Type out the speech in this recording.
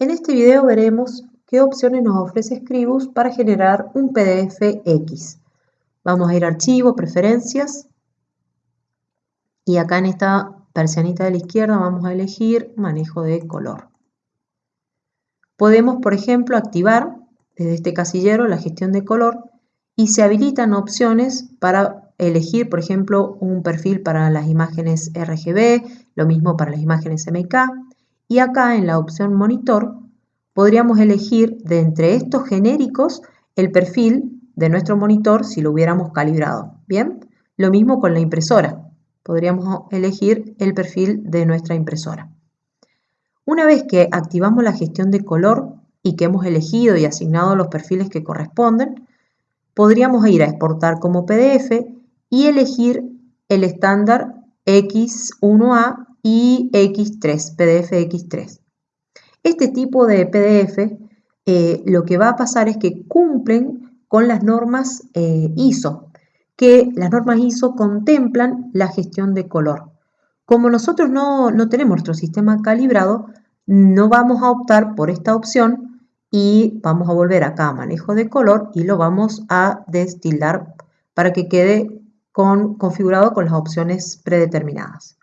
En este video veremos qué opciones nos ofrece Scribus para generar un PDF X. Vamos a ir a Archivo, Preferencias y acá en esta persianita de la izquierda vamos a elegir Manejo de color. Podemos, por ejemplo, activar desde este casillero la gestión de color y se habilitan opciones para elegir, por ejemplo, un perfil para las imágenes RGB, lo mismo para las imágenes MK, y acá en la opción monitor podríamos elegir de entre estos genéricos el perfil de nuestro monitor si lo hubiéramos calibrado. Bien, lo mismo con la impresora. Podríamos elegir el perfil de nuestra impresora. Una vez que activamos la gestión de color y que hemos elegido y asignado los perfiles que corresponden, podríamos ir a exportar como PDF y elegir el estándar X1A y X3, PDF X3. Este tipo de PDF eh, lo que va a pasar es que cumplen con las normas eh, ISO, que las normas ISO contemplan la gestión de color. Como nosotros no, no tenemos nuestro sistema calibrado, no vamos a optar por esta opción y vamos a volver acá a manejo de color y lo vamos a destildar para que quede con, configurado con las opciones predeterminadas.